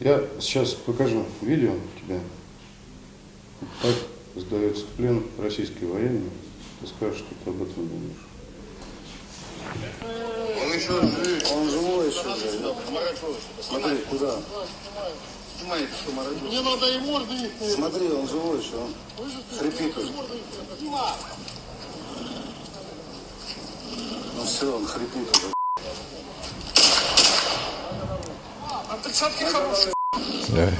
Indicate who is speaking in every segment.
Speaker 1: Я сейчас покажу видео тебе. Так сдается в плен российский военный. Ты скажешь, что ты об этом думаешь.
Speaker 2: Он еще жив.
Speaker 3: Он живой еще. Смотри, куда?
Speaker 2: Что морозит.
Speaker 4: Мне надо и морды их.
Speaker 3: Смотри, он живой еще. Он хрипит. Ну все, он хрипит уже.
Speaker 4: Перчатки хорошие.
Speaker 5: Да.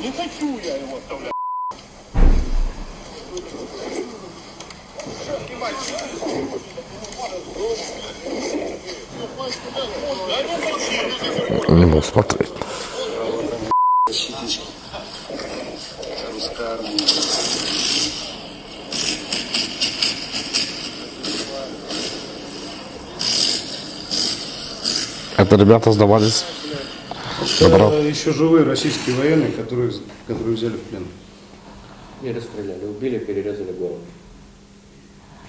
Speaker 4: Не хочу я его оставлять.
Speaker 5: Не мог смотреть.
Speaker 3: Русская армия.
Speaker 5: Это ребята сдавались.
Speaker 1: Это
Speaker 5: Добро.
Speaker 1: еще живые российские военные, которые, которые взяли в плен.
Speaker 6: Не расстреляли, убили, перерезали голову.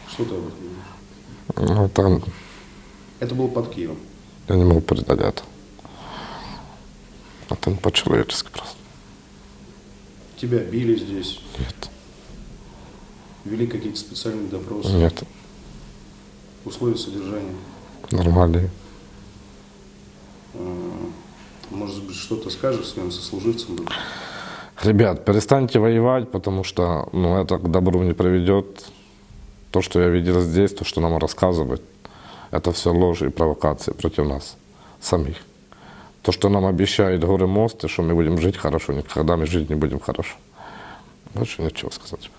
Speaker 1: Что ты об этом?
Speaker 5: Ну, там
Speaker 1: Это было под Киевом.
Speaker 5: я не могу передать это. Это не по-человечески просто.
Speaker 1: Тебя били здесь,
Speaker 5: Нет.
Speaker 1: вели какие-то специальные допросы,
Speaker 5: Нет.
Speaker 1: условия содержания.
Speaker 5: Нормальные.
Speaker 1: Может быть, что-то скажешь своим сослуживцам?
Speaker 5: Ребят, перестаньте воевать, потому что ну, это к добру не приведет. То, что я видел здесь, то, что нам рассказывают, это все ложь и провокации против нас самих. То, что нам обещают горы мосты, что мы будем жить хорошо, никогда мы жить не будем хорошо. Больше нечего сказать.